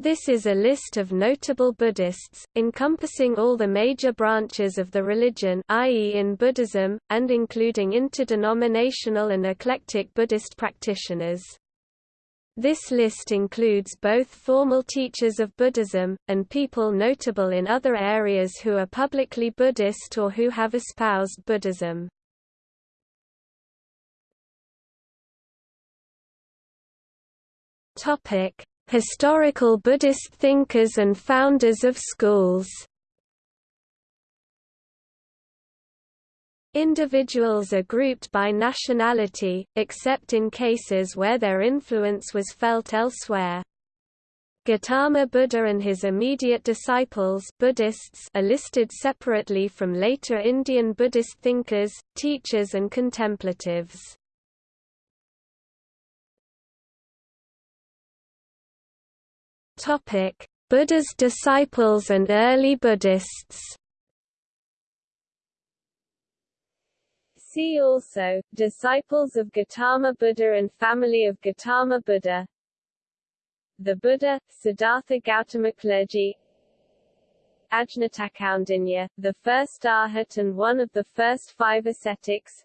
This is a list of notable Buddhists, encompassing all the major branches of the religion i.e. in Buddhism, and including interdenominational and eclectic Buddhist practitioners. This list includes both formal teachers of Buddhism, and people notable in other areas who are publicly Buddhist or who have espoused Buddhism. Topic Historical Buddhist thinkers and founders of schools Individuals are grouped by nationality, except in cases where their influence was felt elsewhere. Gautama Buddha and his immediate disciples Buddhists are listed separately from later Indian Buddhist thinkers, teachers and contemplatives. Topic: Buddha's disciples and early Buddhists. See also, disciples of Gautama Buddha and family of Gautama Buddha. The Buddha, Siddhartha Gautama clergy. Ajnatakoundinya, the first arhat and one of the first five ascetics.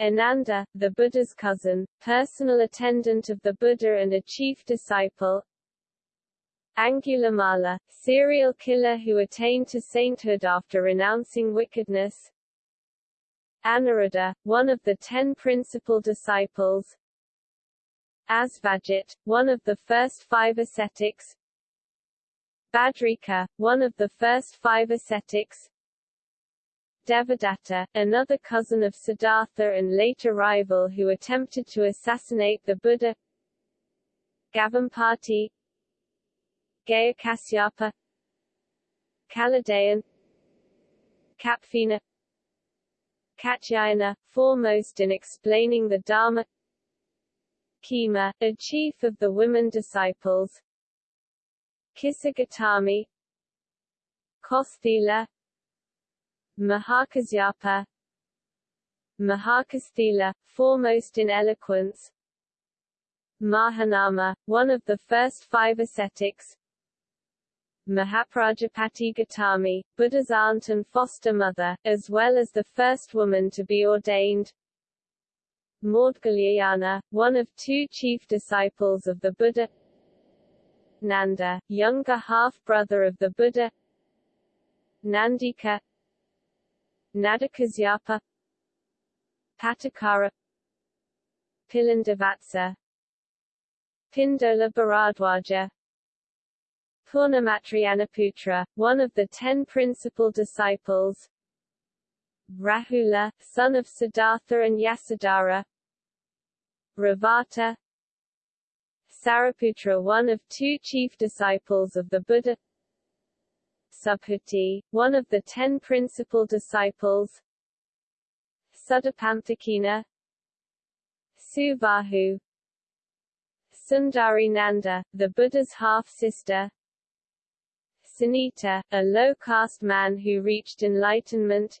Ananda, the Buddha's cousin, personal attendant of the Buddha and a chief disciple Angulimala, serial killer who attained to sainthood after renouncing wickedness. Anuruddha, one of the ten principal disciples. Asvajit, one of the first five ascetics. Badrika, one of the first five ascetics. Devadatta, another cousin of Siddhartha and later rival who attempted to assassinate the Buddha. Gavampati Gaya Kasyapa Kaladeyan Kapfina Katyayana, foremost in explaining the Dharma. Khema, a chief of the women disciples. Kisagotami Kosthila Mahakasyapa. Mahakasthila, foremost in eloquence. Mahanama, one of the first five ascetics Mahaprajapati Gautami, Buddha's aunt and foster mother, as well as the first woman to be ordained. Maudgalyayana, one of two chief disciples of the Buddha. Nanda, younger half-brother of the Buddha. Nandika Nadakasyapa Patacara Pilandavatsa Pindola Bharadwaja Purnamatrianaputra, one of the ten principal disciples. Rahula, son of Siddhartha and Yasodhara. Revata. Sariputra one of two chief disciples of the Buddha. Subhuti, one of the ten principal disciples. Sudapanthakina Subahu Sundari Nanda, the Buddha's half-sister Sunita, a low-caste man who reached enlightenment.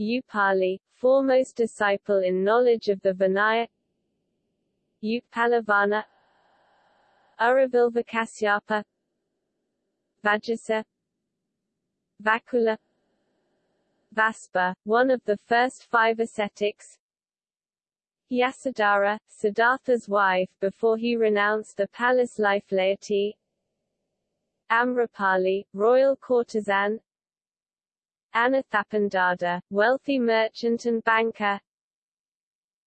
Upali, foremost disciple in knowledge of the Vinaya. Upalavana Uravilvakasyapa Vajasa. Vakula. Vaspa, one of the first five ascetics. Yasodhara, Siddhartha's wife before he renounced the palace life laity Amrapali, royal courtesan. Anathapindika, wealthy merchant and banker.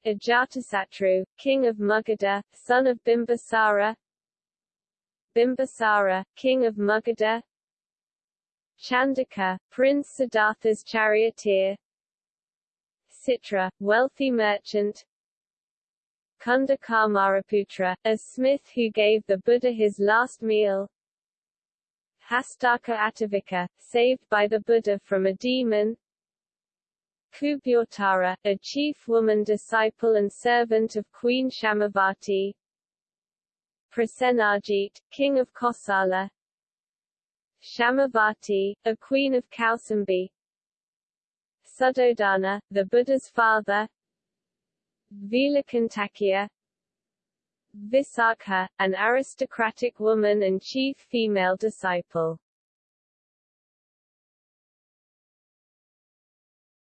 Ajatasattu, king of Magadha, son of Bimbisara. Bimbisara, king of Magadha Chandaka, Prince Siddhartha's charioteer. Citra, wealthy merchant. Kunda Kamaraputra, a smith who gave the Buddha his last meal Hastaka Atavika, saved by the Buddha from a demon. Kubhyotara, a chief woman disciple and servant of Queen Shamavati. Prasenajit, king of Kosala. Shamavati, a queen of Kausambi. Suddhodana, the Buddha's father. Vilakantakya Visakha, an aristocratic woman and chief female disciple.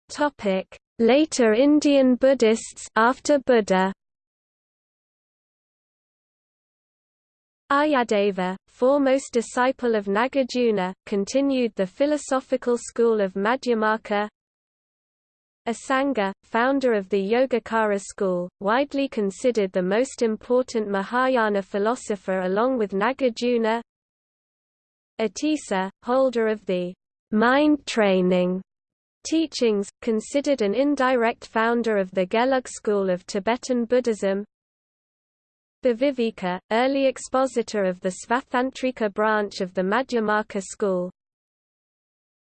Topic: Later Indian Buddhists after Buddha. Aryadeva, foremost disciple of Nagarjuna, continued the philosophical school of Madhyamaka. Asanga, founder of the Yogacara school, widely considered the most important Mahayana philosopher along with Nagarjuna. Atisa, holder of the mind training teachings, considered an indirect founder of the Gelug school of Tibetan Buddhism. Bhaviveka, early expositor of the Svatantrika branch of the Madhyamaka school.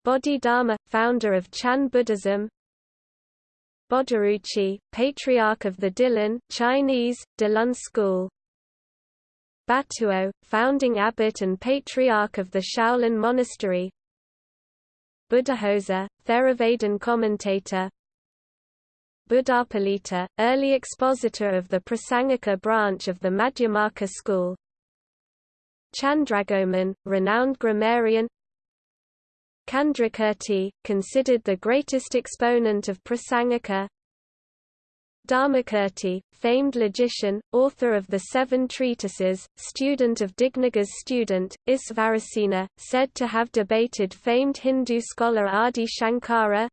Bodhidharma, founder of Chan Buddhism. Bodhiruchi, patriarch of the Dilan Chinese, Dilun school. Batuo, founding abbot and patriarch of the Shaolin monastery. Buddhaghosa, Theravadan commentator. Buddhapalita, early expositor of the Prasangika branch of the Madhyamaka school. Chandragoman, renowned grammarian. Candrakirti, considered the greatest exponent of Prasangika. Dharmakirti, famed logician, author of the Seven Treatises, student of Dignaga's student, Isvarasena, said to have debated famed Hindu scholar Adi Shankara.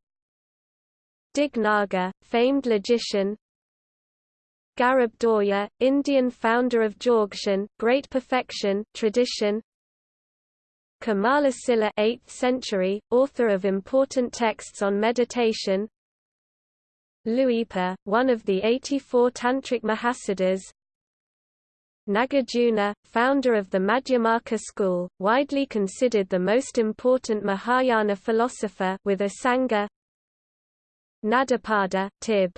Dignaga, famed logician Garab Dorje, Indian founder of Dzogchen, Great Perfection tradition Kamalasila 8th century, author of important texts on meditation. Luipa, one of the 84 Tantric Mahasiddhas. Nagarjuna, founder of the Madhyamaka school, widely considered the most important Mahayana philosopher with Asanga Nadapada, Tib.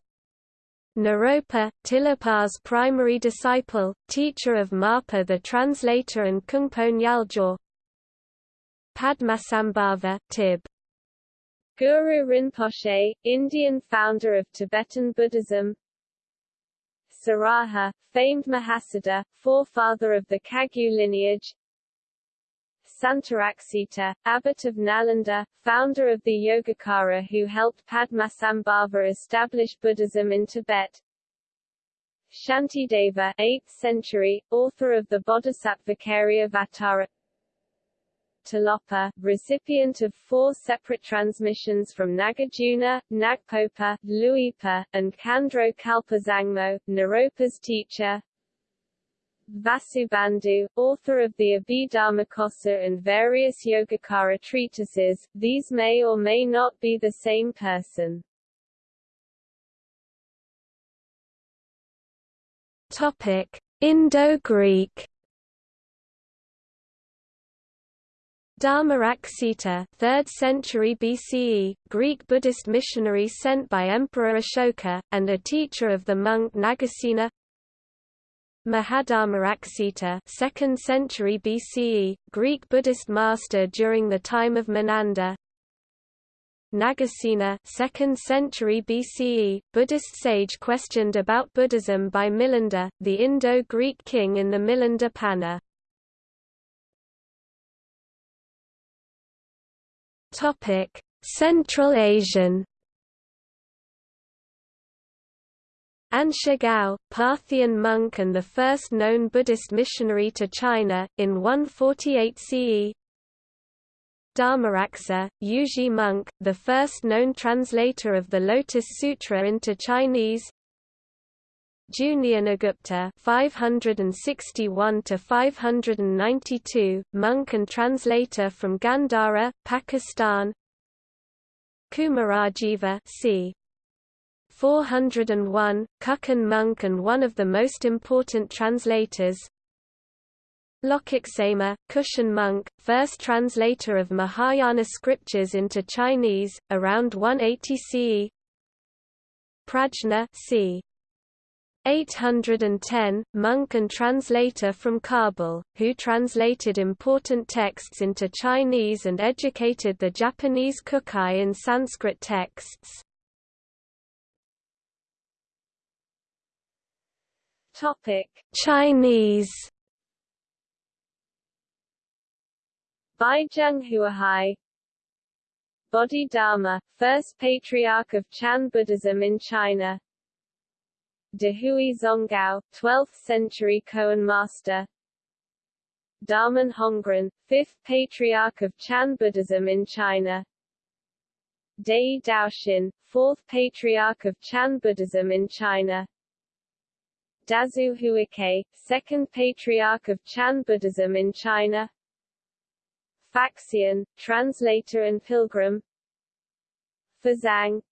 Naropa, Tilopa's primary disciple, teacher of Marpa the translator and Kungpo Nyaljo Padmasambhava, Tib. Guru Rinpoche, Indian founder of Tibetan Buddhism Saraha, famed Mahasiddha, forefather of the Kagyu lineage Santaraksita, abbot of Nalanda, founder of the Yogacara who helped Padmasambhava establish Buddhism in Tibet. Shantideva 8th century, author of the Bodhisattvacarya Tilopa, recipient of four separate transmissions from Nagarjuna, Nagpopa, Luipa, and Khandro Kalpazangmo, Naropa's teacher, Vasubandhu, author of the Abhidharmakosa and various Yogacara treatises, these may or may not be the same person. Topic: Indo-Greek Dharmaraksita 3rd century BCE, Greek Buddhist missionary sent by Emperor Ashoka, and a teacher of the monk Nagasena Mahadharmaraksita 2nd century BCE, Greek Buddhist master during the time of Menanda Nagasena 2nd century BCE, Buddhist sage questioned about Buddhism by Milinda, the Indo-Greek king in the Milinda Panha. Central Asian. Anshigao, Parthian monk and the first known Buddhist missionary to China, in 148 CE Dharmaraksa, Yuezhi monk, the first known translator of the Lotus Sutra into Chinese Jnanagupta 561 to 592 monk and translator from Gandhara Pakistan. Kumarajiva c. 401, Kukun monk and one of the most important translators. Lokaksema, Kushan monk, first translator of Mahayana scriptures into Chinese, around 180 CE Prajna c. 810, monk and translator from Kabul, who translated important texts into Chinese and educated the Japanese Kukai in Sanskrit texts. Chinese. Baizhang Huaihai. Bodhidharma, first patriarch of Chan Buddhism in China Dehui Zonggao, 12th century Koan master. Daman Hongren, fifth patriarch of Chan Buddhism in China. Dai Daoxin, fourth patriarch of Chan Buddhism in China. Dazu Huike, second patriarch of Chan Buddhism in China. Faxian, translator and pilgrim. Fazang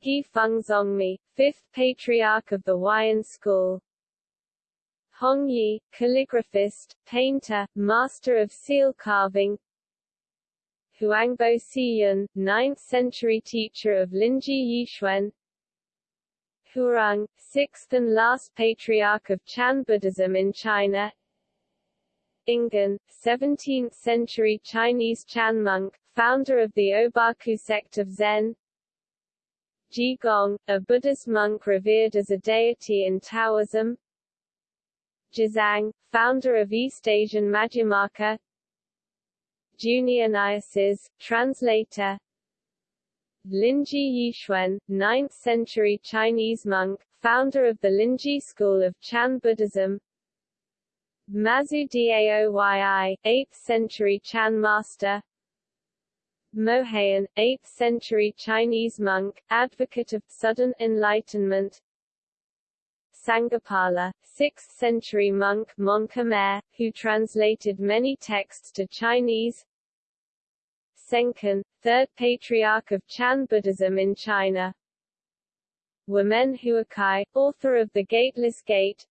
He Feng Zongmi, fifth patriarch of the Huayan school. Hong Yi, calligraphist, painter, master of seal carving. Huangbo Xiyun, 9th century teacher of Linji Yixuan. Hurung, sixth and last patriarch of Chan Buddhism in China. Ingen, 17th-century Chinese Chan monk, founder of the Obaku sect of Zen Ji Gong, a Buddhist monk revered as a deity in Taoism. Jizang, founder of East Asian Madhyamaka Junior Niases, translator. Linji Yixuan, 9th-century Chinese monk, founder of the Linji school of Chan Buddhism. Mazu Daoyi, 8th century Chan master Moheyan, 8th century Chinese monk, advocate of sudden enlightenment. Sanghapala, 6th century monk Mon Khmer, who translated many texts to Chinese. Sengcan, third patriarch of Chan Buddhism in China. Wumen Huikai, author of The Gateless Gate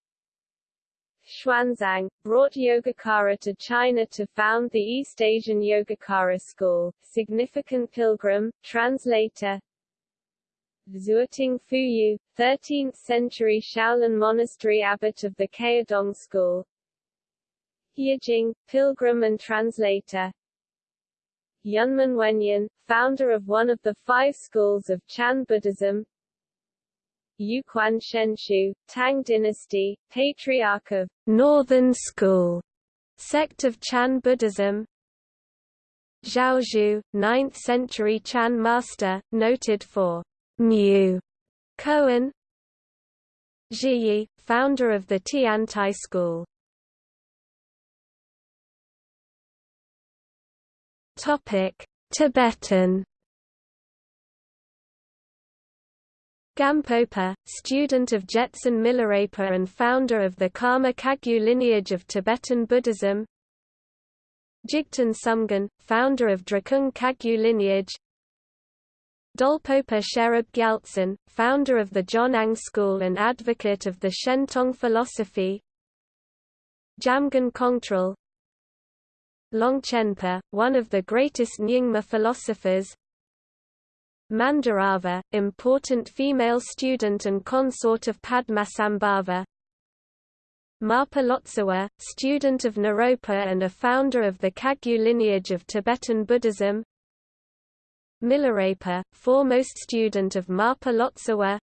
Xuanzang, brought Yogacara to China to found the East Asian Yogacara school, significant pilgrim, translator. Xueting Fuyu, 13th-century Shaolin monastery abbot of the Caodong school. Yijing, pilgrim and translator. Yunmen Wenyan, founder of one of the five schools of Chan Buddhism Yuquan Shenxiu, Tang Dynasty, Patriarch of Northern School, sect of Chan Buddhism. Zhaozhou, 9th century Chan master, noted for Mu Koan Zhiyi, founder of the Tiantai school. Topic: Tibetan Gampopa, student of Jetsun Milarepa and founder of the Karma Kagyu lineage of Tibetan Buddhism. Jigten Sumgön, founder of Drikung Kagyu lineage. Dolpopa Sherab Gyaltsen, founder of the Jonang school and advocate of the Shentong philosophy. Jamgon Kongtrul. Longchenpa, one of the greatest Nyingma philosophers Mandarava, important female student and consort of Padmasambhava. Marpa Lotsawa, student of Naropa and a founder of the Kagyu lineage of Tibetan Buddhism. Milarepa, foremost student of Marpa Lotsawa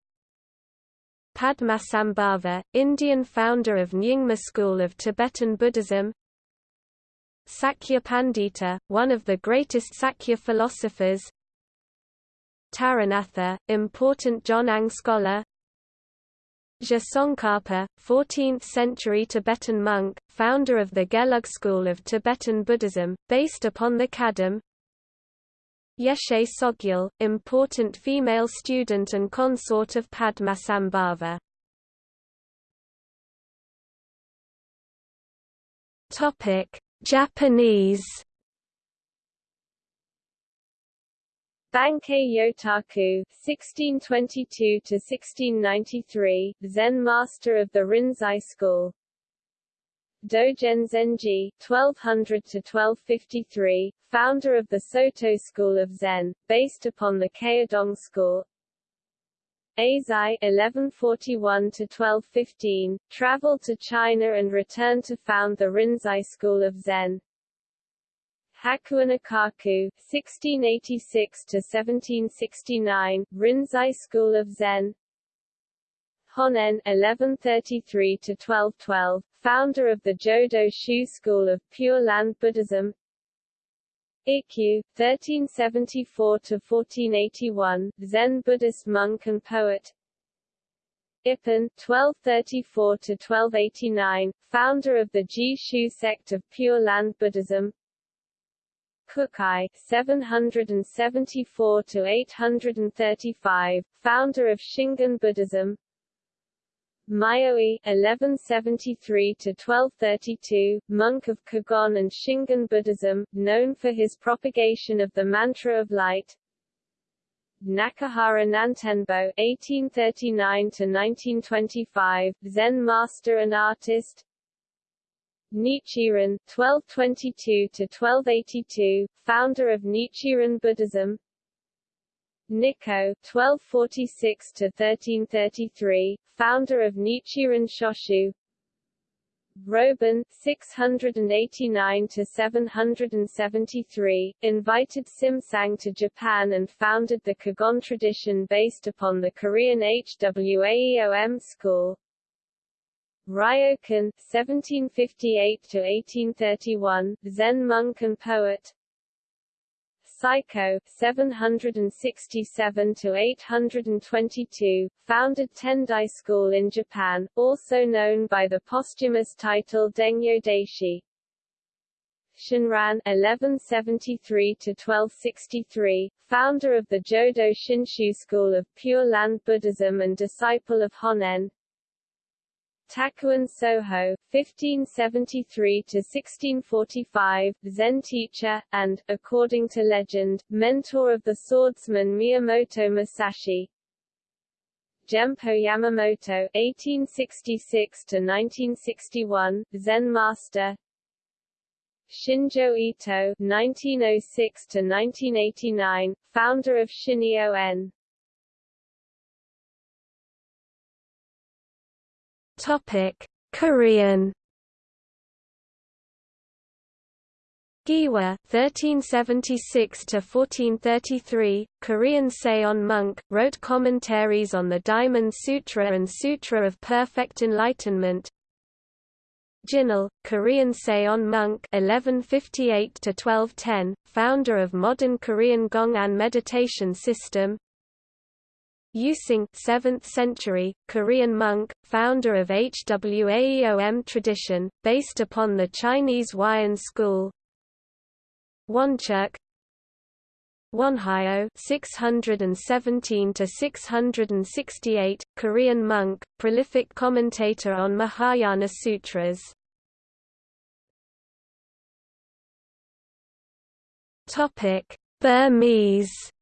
Padmasambhava, Indian founder of Nyingma school of Tibetan Buddhism. Sakya Pandita, one of the greatest Sakya philosophers Taranatha, important Jonang scholar. Je 14th-century Tibetan monk, founder of the Gelug school of Tibetan Buddhism, based upon the Kadam. Yeshe Tsogyal, important female student and consort of Padmasambhava Japanese Bankei Yotaku (1622–1693), Zen master of the Rinzai school. Dogen Zenji (1200–1253), founder of the Soto school of Zen, based upon the Caodong school. Eisai (1141–1215) traveled to China and returned to found the Rinzai school of Zen. Hakuin-Ekaku (1686–1769), Rinzai School of Zen. Honen (1133–1212), founder of the Jodo Shu school of Pure Land Buddhism. Ikkyu (1374–1481), Zen Buddhist monk and poet. Ippen 1234 to 1289, founder of the Ji Shu sect of Pure Land Buddhism. Kukai 774 to 835, founder of Shingon Buddhism. Myoe 1173 to 1232, monk of Kegon and Shingon Buddhism, known for his propagation of the mantra of light. Nakahara Nantenbo 1839 to 1925, Zen master and artist. Nichiren (1222–1282), founder of Nichiren Buddhism. Nikko (1246–1333), founder of Nichiren Shoshu. Roben 689 to 773, invited Simsang to Japan and founded the Kegon tradition based upon the Korean Hwaeom school. Ryokan 1758–1831, Zen monk and poet Saicho 767–822, founded Tendai School in Japan, also known by the posthumous title Dengyo Daishi. Shinran 1173–1263, founder of the Jodo Shinshu school of Pure Land Buddhism and disciple of Honen, Takuan Soho, 1573–1645, Zen teacher, and, according to legend, mentor of the swordsman Miyamoto Musashi. Gempo Yamamoto, 1866–1961, Zen master. Shinjo Ito, 1906–1989, founder of Shinyo-en. Topic: Korean. Gihwa (1376–1433), Korean Seon monk, wrote commentaries on the Diamond Sutra and Sutra of Perfect Enlightenment. Jinul, Korean Seon monk (1158–1210), founder of modern Korean Gong'an meditation system. Using 7th century, Korean monk, founder of Hwaeom tradition, based upon the Chinese Huayan school. Wonchuk Wonhyo 617 to 668 Korean monk prolific commentator on Mahayana sutras Topic Burmese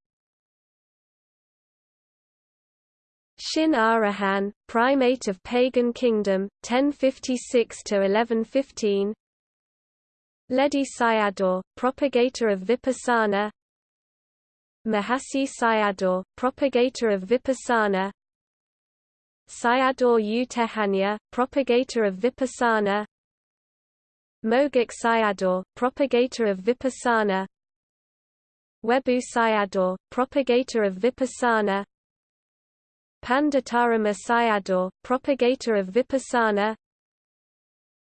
Shin Arahan, primate of pagan kingdom, 1056–1115 Ledi Sayadaw, propagator of Vipassana. Mahasi Sayadaw, propagator of Vipassana. Sayadaw U Tejaniya, propagator of Vipassana. Mogok Sayadaw, propagator of Vipassana. Webu Sayadaw, propagator of Vipassana Panditarama Sayadaw, propagator of Vipassana.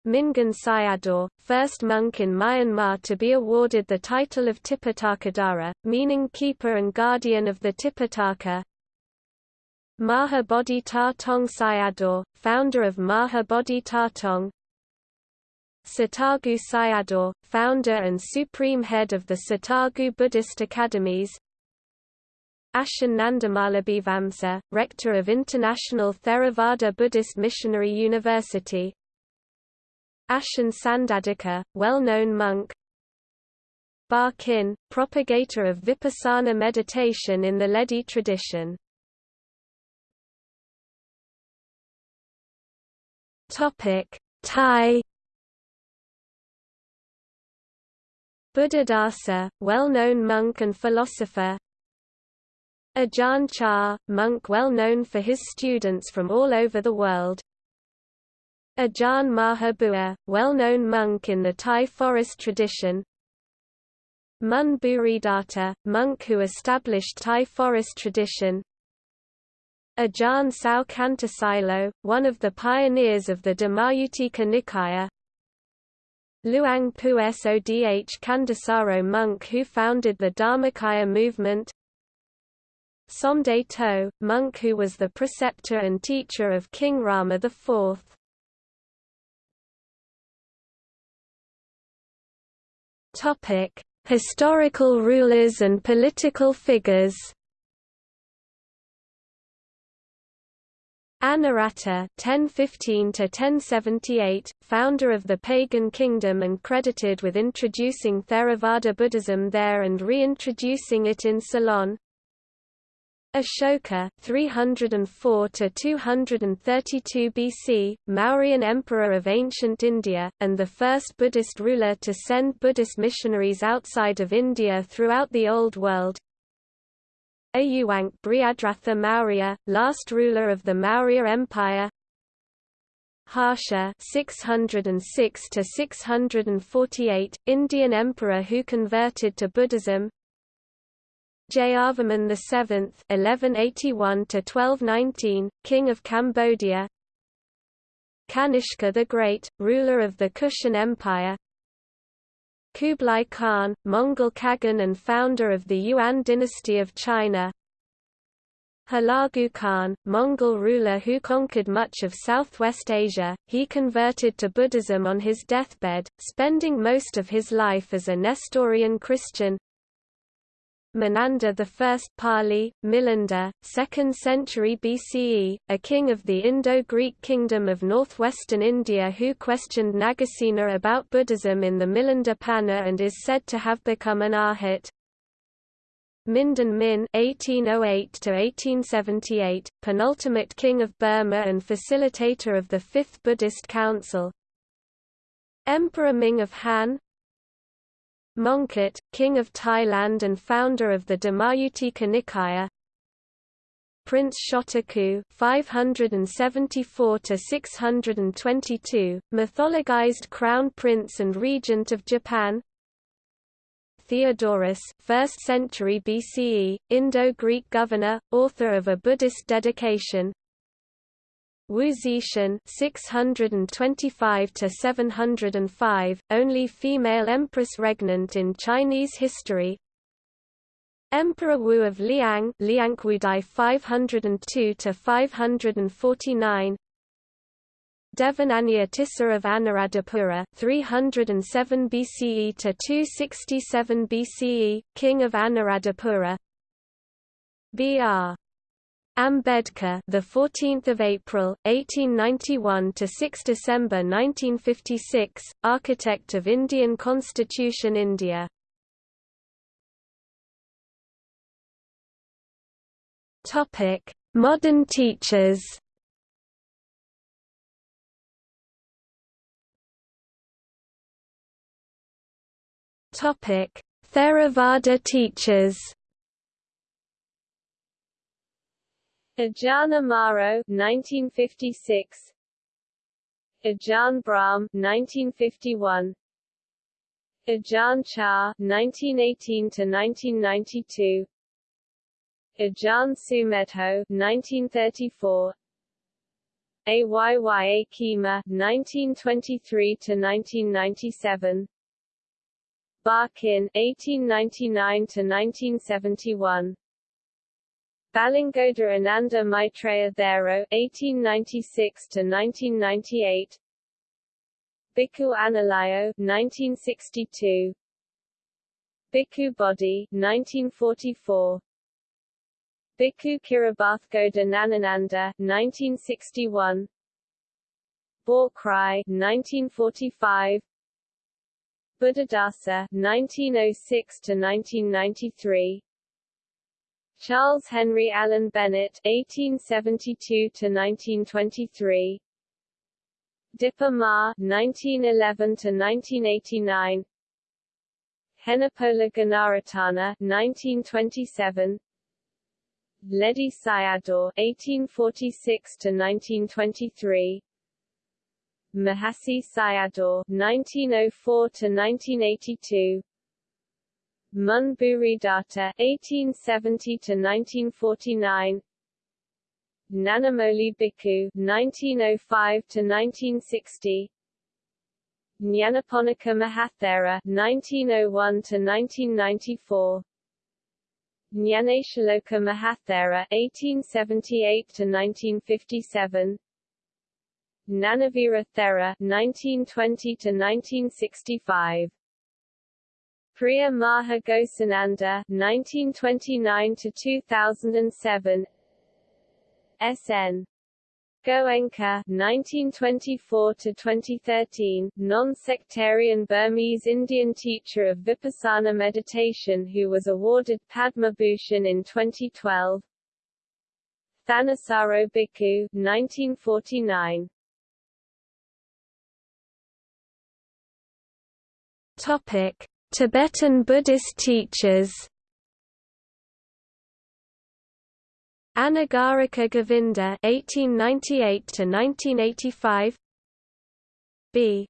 Mingun Sayadaw, first monk in Myanmar to be awarded the title of Tipitakadara, meaning keeper and guardian of the Tipitaka. Maha Bodhi Ta Tong Sayadaw, founder of Maha Bodhi Tong Satagu Sayadaw, founder and supreme head of the Satagu Buddhist Academies Ashin Nandamalabhivamsa, rector of International Theravada Buddhist Missionary University. Ashin Sandadika, well-known monk. Ba Kin, propagator of Vipassana meditation in the Ledi tradition. Thai. Buddhadasa, well-known monk and philosopher Ajahn Chah, monk well known for his students from all over the world. Ajahn Mahabua, well-known monk in the Thai forest tradition. Mun Buridata, monk who established Thai forest tradition. Ajahn Sao Kantasilo, one of the pioneers of the Dhammayuttika Nikaya Luang Pu Sodh Kandasaro monk who founded the Dharmakaya movement Somdet To, monk who was the preceptor and teacher of King Rama IV. Topic: Historical rulers and political figures. Anawrahta (1015–1078), founder of the pagan kingdom and credited with introducing Theravada Buddhism there and reintroducing it in Ceylon. Ashoka 304 to 232 BC, Mauryan emperor of ancient India and the first Buddhist ruler to send Buddhist missionaries outside of India throughout the Old World. Ayuwank Brihadratha Maurya, last ruler of the Maurya Empire. Harsha 606 to 648, Indian emperor who converted to Buddhism. Jayavarman VII (1181–1219), king of Cambodia. Kanishka the Great, ruler of the Kushan Empire. Kublai Khan, Mongol Kagan and founder of the Yuan dynasty of China. Hulagu Khan, Mongol ruler who conquered much of southwest Asia, he converted to Buddhism on his deathbed, spending most of his life as a Nestorian Christian. Menanda I Pali, Milinda, 2nd century BCE, a king of the Indo-Greek kingdom of northwestern India who questioned Nagasena about Buddhism in the Milinda Panha and is said to have become an arhat. Mindon Min (1808–1878), penultimate king of Burma and facilitator of the Fifth Buddhist Council. Emperor Ming of Han, Mongkut, king of Thailand and founder of the Dhammayuttika Nikaya. Prince Shotoku 574 to 622, mythologized crown prince and regent of Japan. Theodorus, 1st century BCE, Indo-Greek governor, author of a Buddhist dedication. Wu Zetian 625 to 705, only female empress regnant in Chinese history. Emperor Wu of Liang, Liangwudi 502 to 549. Devanampiya Tissa of Anuradhapura 307 BCE to 267 BCE, king of Anuradhapura. Br. Ambedkar, the 14th of April 1891 to 6 December 1956, architect of Indian Constitution India. Topic: Modern teachers. Topic: Theravada teachers. Ajahn Amaro 1956 Ajahn Brahm 1951 Ajahn Chah 1918 to 1992 Ajahn Sumedho 1934 Ayya Khema 1923 to 1997 Barkin 1899 to 1971 Balingoda Ananda Maitreya Thero 1896 to 1998 Bhikkhu Analayo 1962 Bhikkhu Bodhi 1944 Bhikkhu Kirabathgoda Nanananda 1961 Borkrai 1945 Buddhadasa 1906 to 1993 Charles Henry Allen Bennett (1872–1923), Dipa Ma (1911–1989), Henepola Gunaratana (1927), Ledi Sayadaw (1846–1923), Mahasi Sayadaw (1904–1982). Munburi Datta (1870 to 1949), Nanamoli Bhikkhu 1905 to 1960 Nyanaponika Mahathera 1901 to 1994 Nyanatiloka Mahathera 1878 to 1957 Nanavira Thera 1920 to 1965 Priya Maha Ghosananda 1929 to 2007 SN Goenka (1924–2013), non-sectarian Burmese Indian teacher of Vipassana meditation who was awarded Padma Bhushan in 2012 Thanissaro Bhikkhu 1949 Topic Tibetan Buddhist teachers. Anagarika Govinda (1898–1985), B.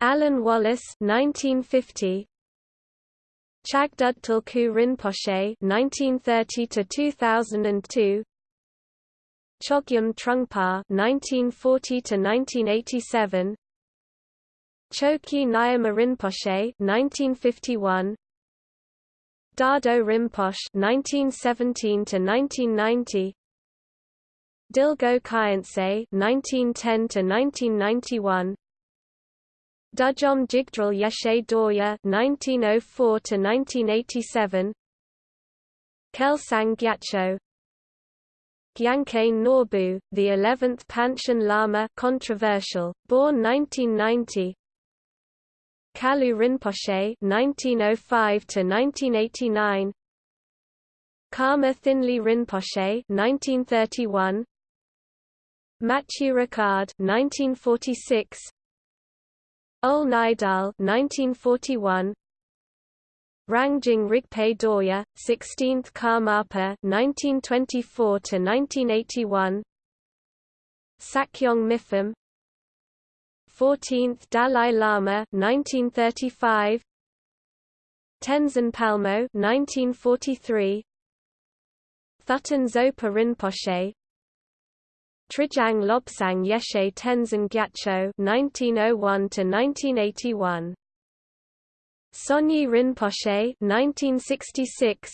Alan Wallace (1950), Chagdud Tulku Rinpoche (1930–2002), Chogyam Trungpa (1940–1987), Chokyi Nyima Rinpoche (1951), Dado Rinpoche 1917 to 1990 Dilgo Khyentse (1910–1991), Dudjom Jigdral Yeshe Dorje 1904 to 1987 Kelsang Gyatso, Gyalkane Norbu, the 11th Panchen Lama, controversial, born 1990. Kalu Rinpoche (1905–1989), Karma Thinley Rinpoche (1931), Matthieu Ricard (1946), Ole Nydahl (1941), Rangjung Rigpe Dorje, 16th Karmapa (1924–1981), Sakyong Mipham 14th Dalai Lama 1935 Tenzin Palmo 1943 Thubten Zopa Rinpoche. Trijang Lobsang Yeshe Tenzin Gyatso 1901 to 1981 Sonyi Rinpoche 1966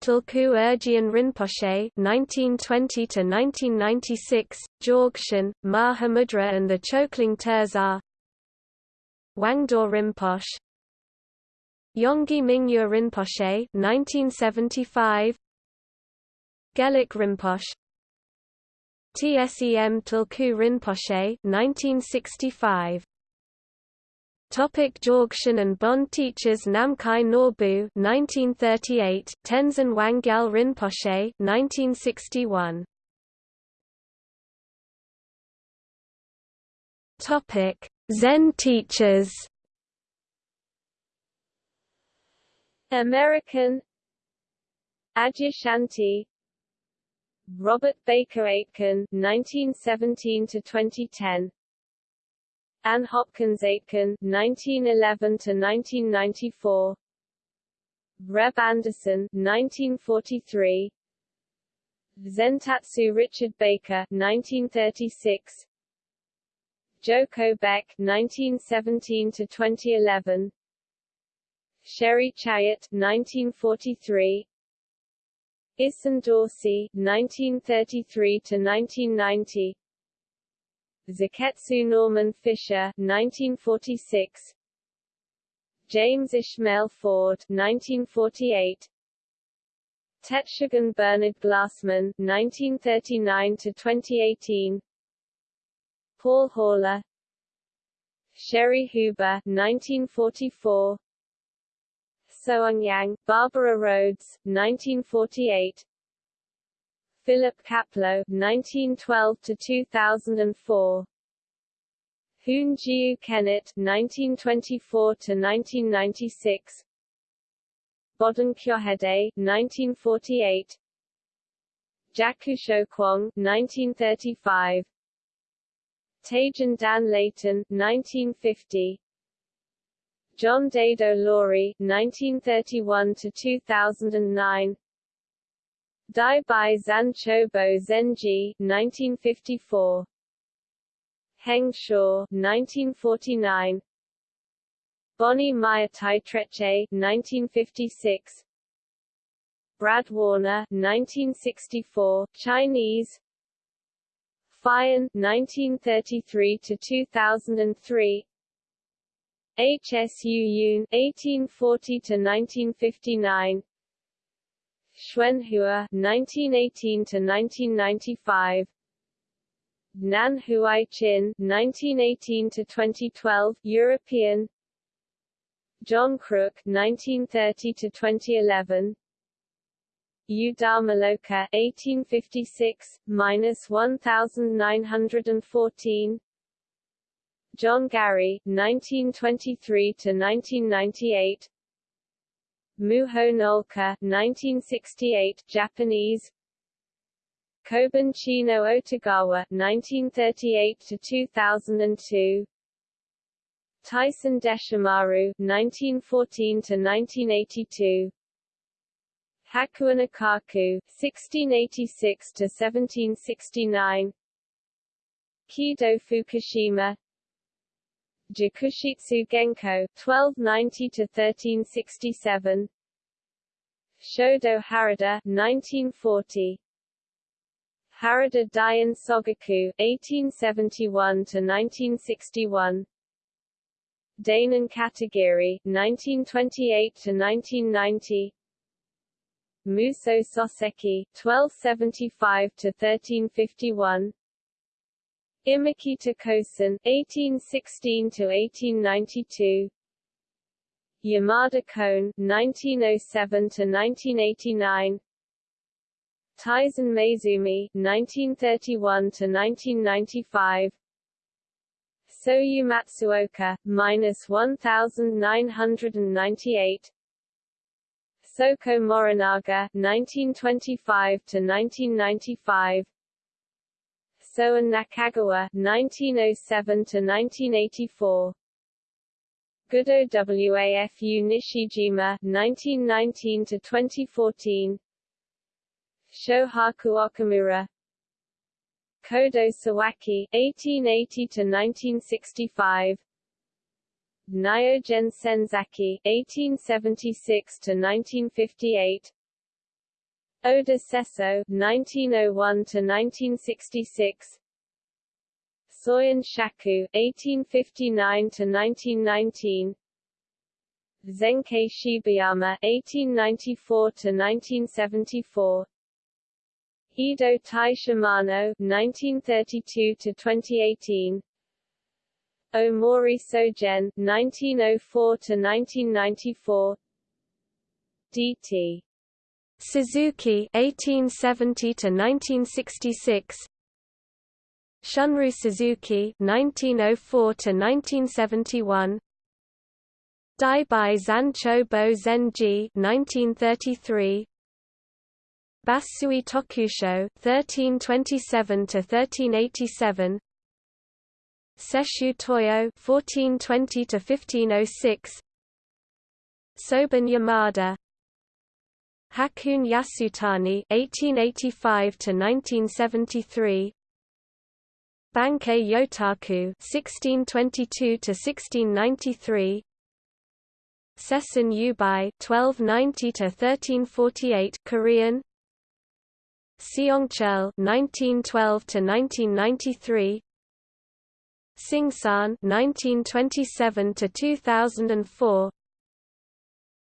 Tulku Urgyen Rinpoche (1920–1996), Dzogchen, Mahamudra, and the Chokling Tersar. Wangdor Rinpoche. Yongey Mingyur Rinpoche (1975). Gelek Rinpoche. Tsem Tulku Rinpoche (1965). Topic Dzogchen and Bon teachers Namkhai Norbu 1938 Tenzin Wangyal Rinpoche 1961 Topic Zen teachers American Adyashanti Robert Baker Aitken 1917 to 2010 Ann Hopkins Aitken 1911 to 1994 Reb Anderson 1943 Zentatsu Richard Baker 1936 Joko Beck 1917 to 2011 Sherry Chayat 1943 Issan Dorsey 1933 to 1990 Zoketsu Norman Fischer 1946 James Ishmael Ford 1948 Tetsugen Bernard Glassman 1939 to 2018 Paul Haller. Cheri Huber 1944 Soung Yang Barbara Rhodes 1948 Philip Kapleau 1912 to 2004 Hoon Jiu Kennett 1924 to 1996 Bodan Kyohede 1948 Jakusho Kwong 1935 Taigen Dan Leighton 1950 John Daido Loori 1931 2009 Dai Bai Zenji 1954 Heng Shaw 1949 Bonnie Maya Taitreche 1956 Brad Warner 1964 Chinese. Fian 1933 to 2003 HSU Yun 1840 to 1959 Xuanhua 1918 to 1995 Nan Huai-chin 1918 to 2012 European. John Crook 1930 to 2011 U Dharmaloka 1856 minus 1914 John Gary 1923 to 1998 Muho Noelke 1968 Japanese. Kobun Chino Otogawa 1938 to 2002 Taisen Deshimaru 1914 to 1982 Hakuin Ekaku 1686 to 1769 Keido Fukushima Jakushitsu Genko 1290 to 1367 Shodo Harada 1940 Harada Daiun Sogaku 1871 to 1961 Dainin Katagiri 1928 to 1990 Muso Soseki 1275 to 1351 Imakita Kosen 1816 to 1892 Yamada Koun 1907 to 1989 Taizan Maezumi 1931 to 1995 Soyu Matsuoka minus 1998 Soko Morinaga 1925 to 1995 Soen Nakagawa 1907 to 1984 Gudo Wafu Nishijima 1919 to 2014 Shohaku Okumura. Kodo Sawaki 1880 to 1965 Nyogen Senzaki 1876 to 1958 Oda Sesso 1901 to 1966 Soyen Shaku 1859 to 1919 Zenkei Shibayama 1894 to 1974 Eido Tai Shimano 1932 to 2018 Omori Sogen 1904 to 1994 DT Suzuki 1870 to 1966 Shunryu Suzuki 1904 to 1971 Daibai Zancho Bo Zenji 1933 Basui Tokusho 1327 to 1387 Sesshu Toyo 1420 to 1506 Soban Yamada Hakuun Yasutani (1885–1973), Bankei Yotaku 1622 to 1693 Sesson Yubai (1290–1348) Korean. Seongcheol (1912–1993). Seungsahn 1927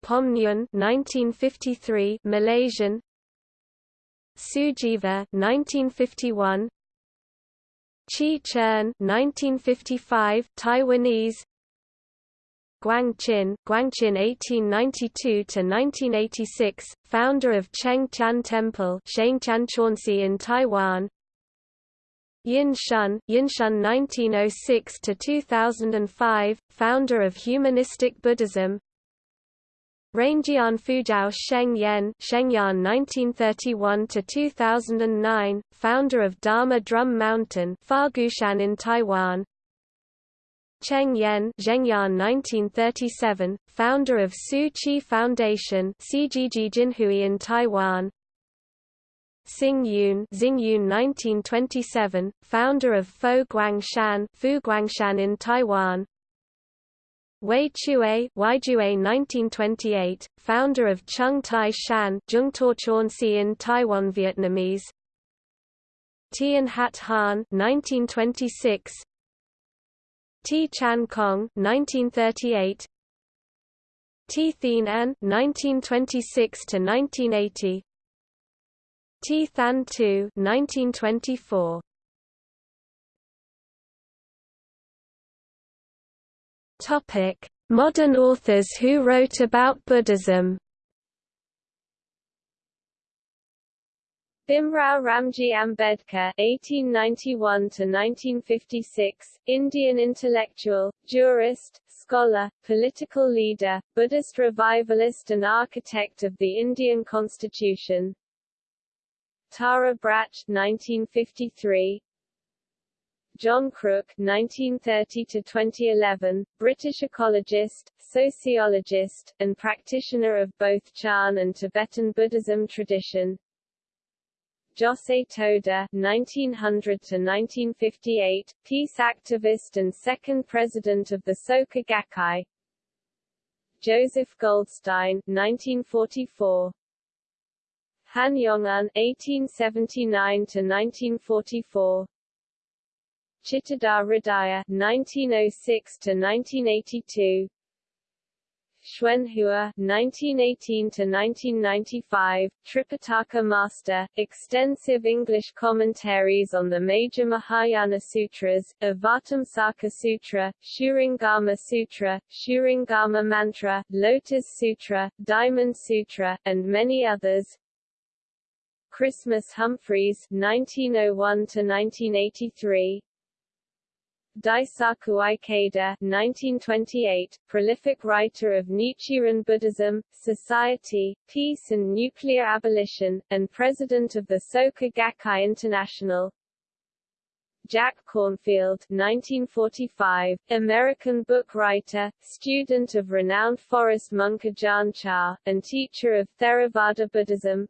to 2004 Pomnyun 1953 Malaysian Sujiva 1951 Chi Chern 1955 Taiwanese Guangqin, Guangqin 1892 to 1986, founder of Cheng Tian Temple, Shengtian Chaunsi in Taiwan. Yin Shun, Yinshun 1906 to 2005, founder of Humanistic Buddhism. Ranjian Fujiao Sheng Yen Shengyan 1931 to 2009, founder of Dharma Drum Mountain Fagushan in Taiwan. Cheng Yen Zhengyan 1937, founder of Tzu Chi Foundation CGG Jinhui in Taiwan. Xing Yun, Yun 1927, founder of Fo Guangshan, Fu Guangshan in Taiwan. Wei Chueh, Waijue 1928, founder of Chung Tai Shan, Zheng Si in Taiwan Vietnamese. Tian Hat Han 1926, T. Chan Kong 1938, T. Thien An 1926 to 1980, T. Than Tu 1924. Topic: Modern authors who wrote about Buddhism. Bhimrao Ramji Ambedkar (1891–1956), Indian intellectual, jurist, scholar, political leader, Buddhist revivalist, and architect of the Indian Constitution. Tara Brach (1953), John Crook (1930–2011), British ecologist, sociologist, and practitioner of both Chan and Tibetan Buddhism tradition. Josei Toda (1900–1958), peace activist and second president of the Soka Gakkai. Joseph Goldstein (1944). Han Yong-un (1879–1944). Chittadhar Hridaya (1906–1982), Xuanhua 1918 to 1995 Tripitaka Master, extensive English commentaries on the major Mahayana sutras, Avatamsaka Sutra, Shurangama Sutra, Shurangama Mantra, Lotus Sutra, Diamond Sutra, and many others. Christmas Humphreys (1901–1983), Daisaku Ikeda 1928, prolific writer of Nichiren Buddhism, Society, Peace and Nuclear Abolition, and president of the Soka Gakkai International. Jack Kornfield 1945, American book writer, student of renowned forest monk Ajahn Chah, and teacher of Theravada Buddhism.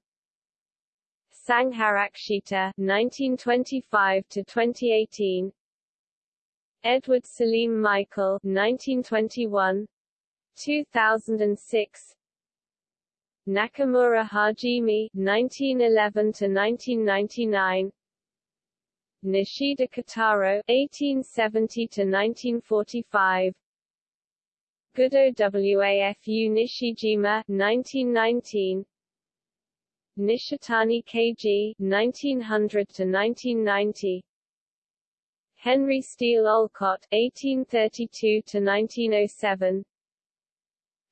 Sangharakshita 1925–2018, Edward Salim Michael 1921 2006 Nakamura Hajime 1911 to 1999 Nishida Kitaro 1870 to 1945 Gudo Wafu Nishijima 1919 Nishitani Keiji 1900 to 1990 Henry Steele Olcott (1832–1907),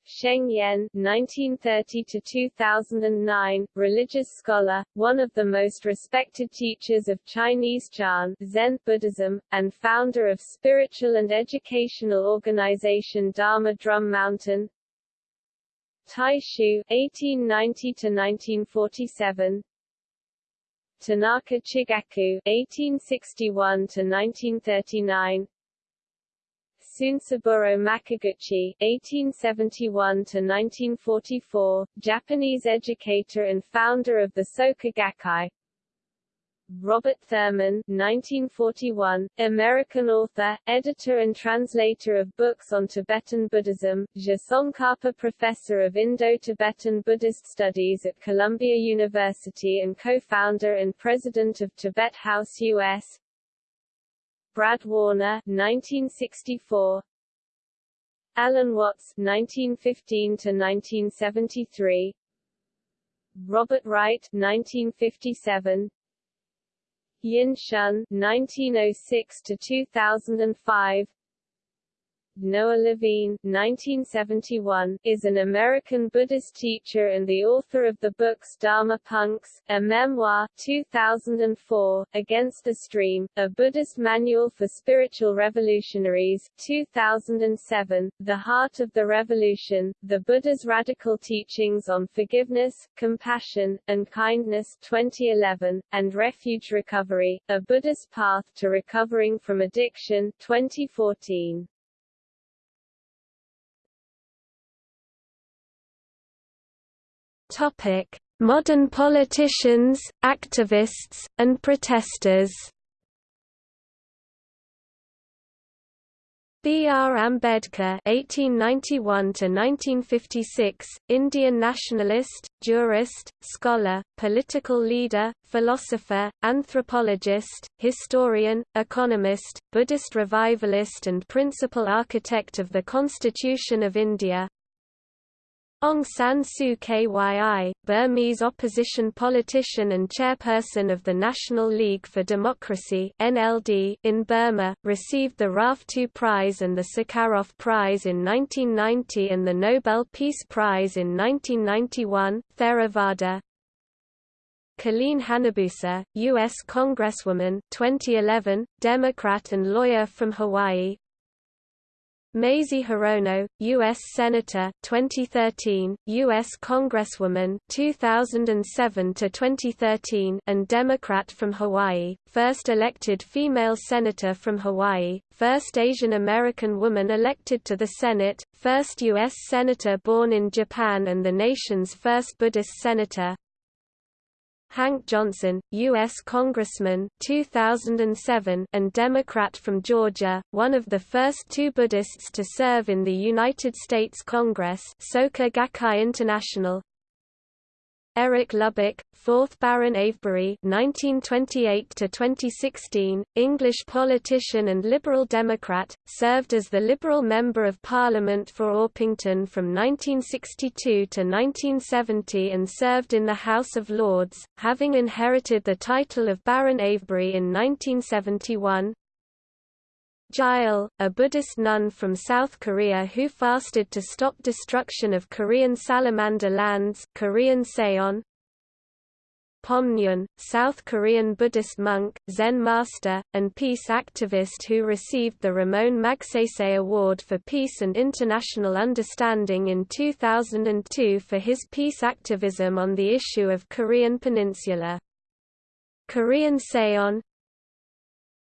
Sheng Yen (1930–2009), religious scholar, one of the most respected teachers of Chinese Chan Zen Buddhism, and founder of spiritual and educational organization Dharma Drum Mountain. Taixu (1890–1947), Tanaka Chigaku (1861–1939), Tsunesaburo Makiguchi (1871–1944), Japanese educator and founder of the Soka Gakkai. Robert Thurman 1941, American author, editor and translator of books on Tibetan Buddhism, Je Tsongkhapa Professor of Indo-Tibetan Buddhist Studies at Columbia University and co-founder and president of Tibet House U.S. Brad Warner 1964, Alan Watts 1915 to 1973 Robert Wright 1957 Yin Shun (1906–2005), Noah Levine (1971) is an American Buddhist teacher and the author of the books Dharma Punks, a memoir 2004, Against the Stream, a Buddhist manual for spiritual revolutionaries 2007, The Heart of the Revolution, The Buddha's Radical Teachings on Forgiveness, Compassion, and Kindness 2011, and Refuge Recovery, A Buddhist Path to Recovering from Addiction 2014. Topic: modern politicians, activists, and protesters. B. R. Ambedkar (1891–1956), Indian nationalist, jurist, scholar, political leader, philosopher, anthropologist, historian, economist, Buddhist revivalist, and principal architect of the Constitution of India. Aung San Suu Kyi, Burmese opposition politician and chairperson of the National League for Democracy (NLD) in Burma, received the Rafto Prize and the Sakharov Prize in 1990 and the Nobel Peace Prize in 1991. Theravada, Colleen Hanabusa, U.S. Congresswoman 2011, Democrat and lawyer from Hawaii, Mazie Hirono, U.S. Senator 2013, U.S. Congresswoman 2007 to 2013, and Democrat from Hawaii, first elected female senator from Hawaii, first Asian American woman elected to the Senate, first U.S. senator born in Japan and the nation's first Buddhist senator, Hank Johnson, U.S. Congressman 2007 and Democrat from Georgia, one of the first two Buddhists to serve in the United States Congress Soka Gakkai International, Eric Lubbock, 4th Baron Avebury (1928–2016), English politician and Liberal Democrat, served as the Liberal Member of Parliament for Orpington from 1962 to 1970 and served in the House of Lords, having inherited the title of Baron Avebury in 1971. Gyal, a Buddhist nun from South Korea who fasted to stop destruction of Korean salamander lands Korean Seon. Pomnyun, South Korean Buddhist monk, Zen master, and peace activist who received the Ramon Magsaysay Award for Peace and International Understanding in 2002 for his peace activism on the issue of Korean Peninsula. Korean Seon,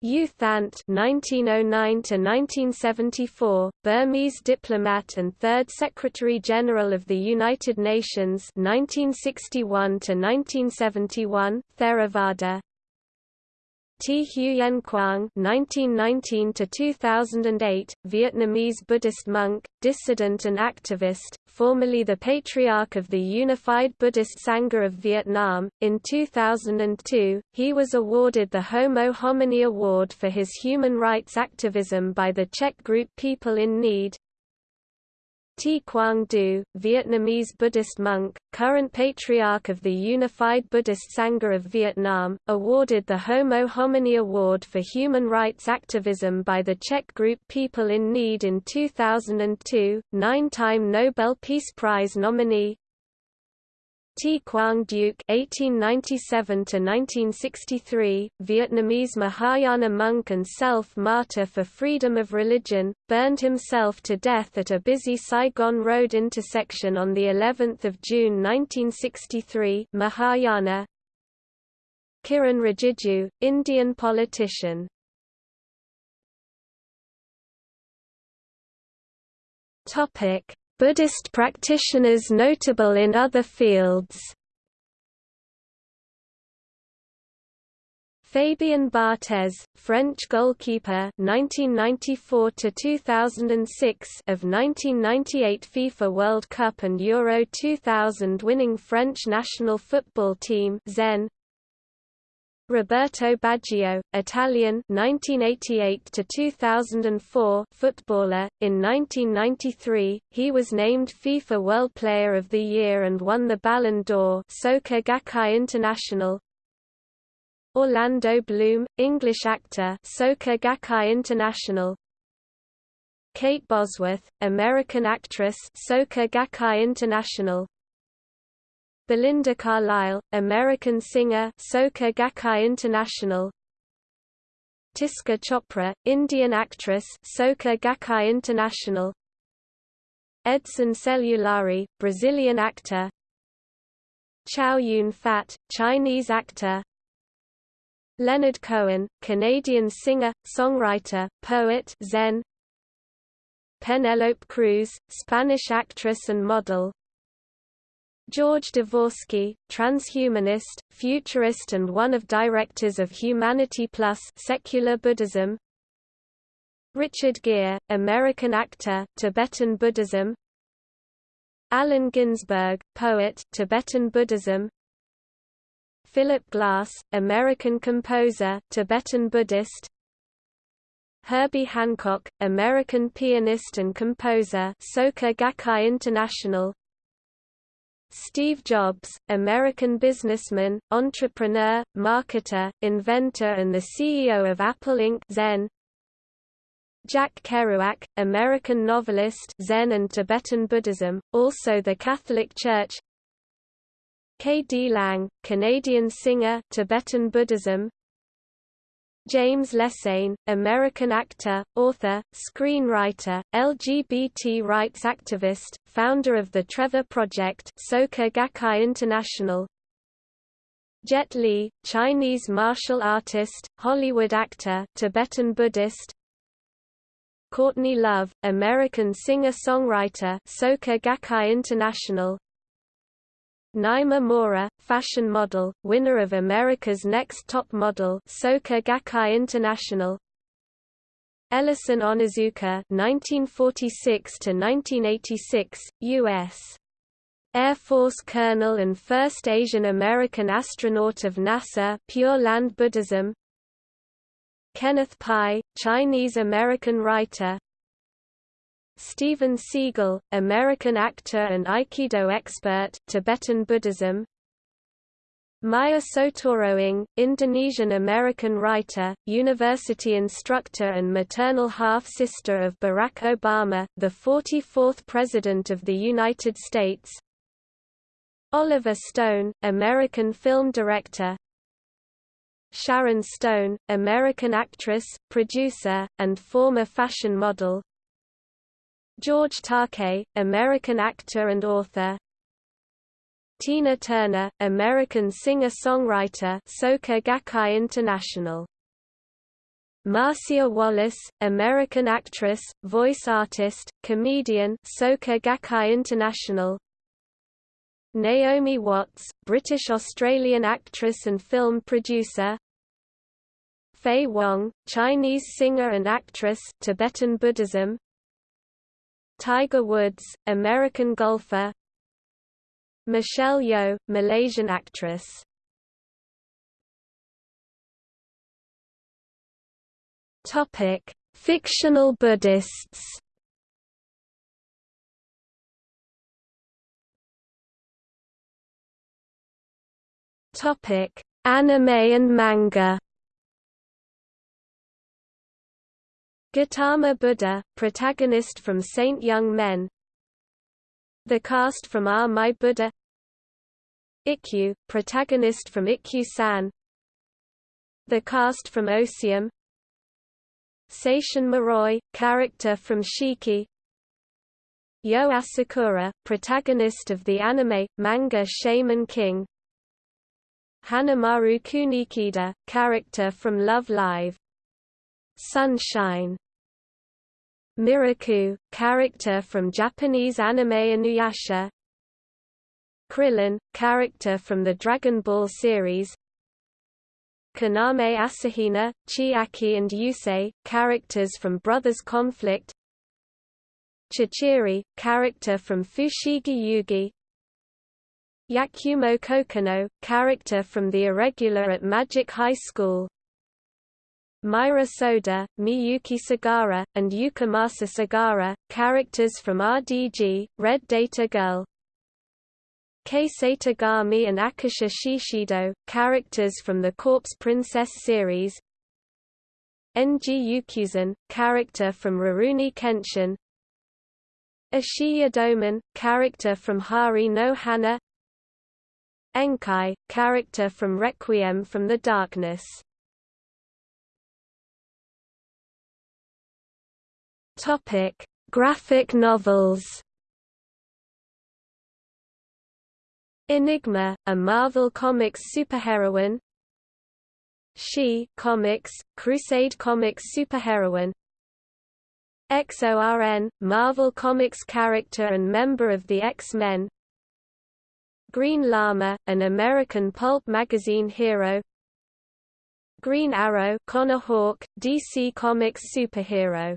U Thant (1909–1974), Burmese diplomat and third Secretary General of the United Nations (1961–1971), Theravada. T. Huyen Quang (1919–2008), Vietnamese Buddhist monk, dissident and activist, formerly the Patriarch of the Unified Buddhist Sangha of Vietnam. In 2002, he was awarded the Homo Homini Award for his human rights activism by the Czech group People in Need. T. Quang Du, Vietnamese Buddhist monk, current patriarch of the Unified Buddhist Sangha of Vietnam, awarded the Homo Homini Award for Human Rights Activism by the Czech group People in Need in 2002, nine-time Nobel Peace Prize nominee, T. Quang Duc (1897–1963), Vietnamese Mahayana monk and self-martyr for freedom of religion, burned himself to death at a busy Saigon Road intersection on the 11th of June 1963. Mahayana. Kiran Rijiju, Indian politician. Topic: Buddhist practitioners notable in other fields. Fabien Barthez, French goalkeeper 1994 to 2006 of 1998 FIFA World Cup and Euro 2000 winning French national football team Zen Roberto Baggio, Italian 1988 to 2004 footballer. In 1993 he was named FIFA World Player of the Year and won the Ballon d'Or Soka Gakkai International. Orlando Bloom English actor Soka Gakkai International. Kate Bosworth American actress Soka Gakkai International Belinda Carlisle, American singer Soka Gakkai International. Tisca Chopra, Indian actress Soka Gakkai International. Edson Celulari, Brazilian actor. Chow Yun Fat, Chinese actor. Leonard Cohen, Canadian singer, songwriter, poet Zen. Penelope Cruz, Spanish actress and model George Dvorsky, transhumanist, futurist and one of directors of Humanity Plus secular Buddhism. Richard Gere, American actor, Tibetan Buddhism. Allen Ginsberg, poet, Tibetan Buddhism. Philip Glass, American composer, Tibetan Buddhist. Herbie Hancock, American pianist and composer Soka Gakkai International Steve Jobs, American businessman, entrepreneur, marketer, inventor and the CEO of Apple Inc. Zen Jack Kerouac, American novelist Zen and Tibetan Buddhism, also the Catholic Church K. D. Lang, Canadian singer Tibetan Buddhism James Lecesne, American actor, author, screenwriter, LGBT rights activist, founder of the Trevor Project Soka Gakkai International. Jet Li, Chinese martial artist, Hollywood actor, Tibetan Buddhist. Courtney Love, American singer-songwriter Soka Gakkai International Naima Mora, fashion model, winner of America's Next Top Model Soka Gakkai International. Ellison Onizuka 1946–1986, US Air Force Colonel and first Asian American astronaut of NASA Pure Land Buddhism. Kenneth Pai, Chinese-American writer Steven Seagal, American actor and Aikido expert, Tibetan Buddhism. Maya Soetoro-Ng, Indonesian-American writer, university instructor and maternal half-sister of Barack Obama, the 44th President of the United States. Oliver Stone, American film director, Sharon Stone, American actress, producer, and former fashion model George Takei, American actor and author. Tina Turner, American singer-songwriter Soka Gakkai International. Marcia Wallace, American actress, voice artist, comedian Soka Gakkai International. Naomi Watts, British-Australian actress and film producer. Faye Wong, Chinese singer and actress Tibetan Buddhism Tiger Woods, American golfer. Michelle Yeoh, Malaysian actress. Topic: Fictional Buddhists. Topic: Anime and manga. Gautama Buddha, protagonist from Saint Young Men. The cast from ah Are My Buddha. Ikkyu, protagonist from Ikkyu-san. The cast from Osium Seishin Muroi, character from Shiki. Yo Asakura, protagonist of the anime, manga Shaman King. Hanamaru Kunikida, character from Love Live. Sunshine. Miroku, character from Japanese anime Inuyasha. Krillin, character from the Dragon Ball series. Kaname Asahina, Chiaki and Yusei, characters from Brothers Conflict. Chichiri, character from Fushigi Yugi, Yakumo Kokonoe, character from The Irregular at Magic High School Myra Soda, Miyuki Sagara, and Yukimasa Sagara, characters from RDG, Red Data Girl. Kei Satagami and Akusha Shishido, characters from the Corpse Princess series. Ng Yukuzen, character from Rurouni Kenshin. Ashiya Doman, character from Hari no Hana. Enkai, character from Requiem from the Darkness. Topic: Graphic novels. Enigma, a Marvel Comics superheroine. She Comics, Crusade Comics superheroine. XORN, Marvel Comics character and member of the X-Men Green Lama, an American pulp magazine hero Green Arrow Connor Hawke, DC Comics superhero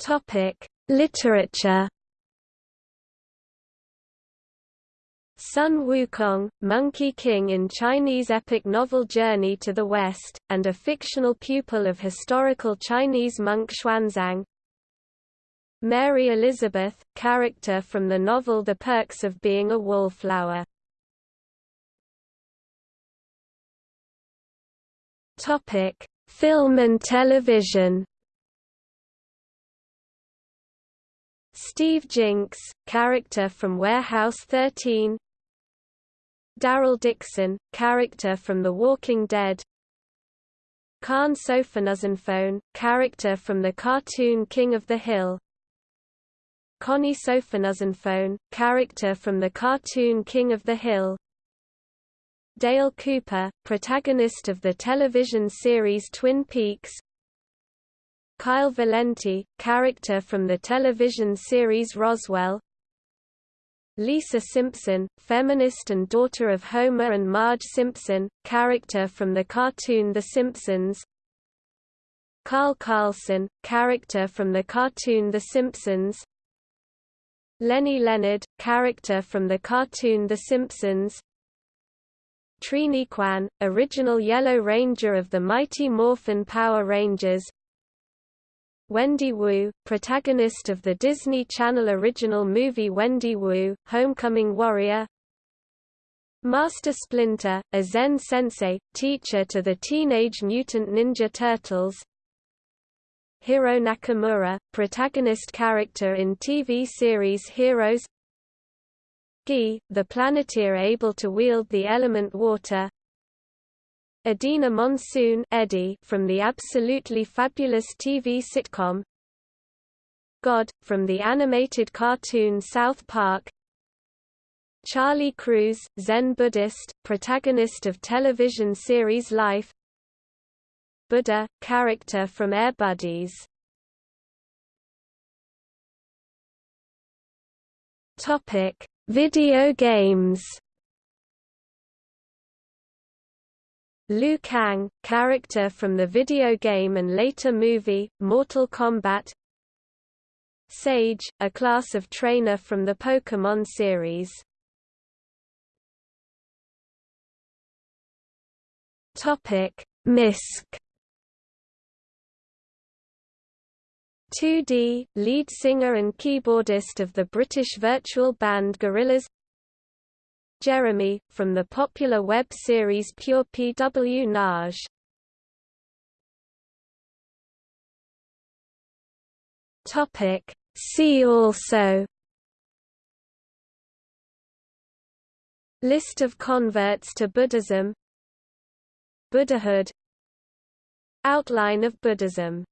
Topic: Literature. Sun Wukong, Monkey King in Chinese epic novel Journey to the West, and a fictional pupil of historical Chinese monk Xuanzang. Mary Elizabeth, character from the novel The Perks of Being a Wallflower. Topic: Film and television. Steve Jinks, character from Warehouse 13 Daryl Dixon, character from The Walking Dead. Khan Souphanousinphone, character from the cartoon King of the Hill. Connie Souphanousinphone, character from the cartoon King of the Hill. Dale Cooper, protagonist of the television series Twin Peaks Kyle Valenti, character from the television series Roswell. Lisa Simpson, feminist and daughter of Homer and Marge Simpson, character from the cartoon The Simpsons. Carl Carlson, character from the cartoon The Simpsons. Lenny Leonard, character from the cartoon The Simpsons. Trini Kwan, original Yellow Ranger of the Mighty Morphin Power Rangers Wendy Wu, protagonist of the Disney Channel original movie Wendy Wu, Homecoming Warrior. Master Splinter, a Zen sensei, teacher to the Teenage Mutant Ninja Turtles. Hiro Nakamura, protagonist character in TV series Heroes. Gi, the planeteer able to wield the element water Edina Monsoon Eddie from the Absolutely Fabulous TV sitcom God, from the animated cartoon South Park Charlie Crews, Zen Buddhist, protagonist of television series Life Buddha, character from Air Buddies Video games Liu Kang, character from the video game and later movie, Mortal Kombat. Sage, a class of trainer from the Pokémon series. Misk. 2D, lead singer and keyboardist of the British virtual band Gorillaz Jeremy, from the popular web series Pure Pwnage. Topic. See also. List of converts to Buddhism. Buddhahood. Outline of Buddhism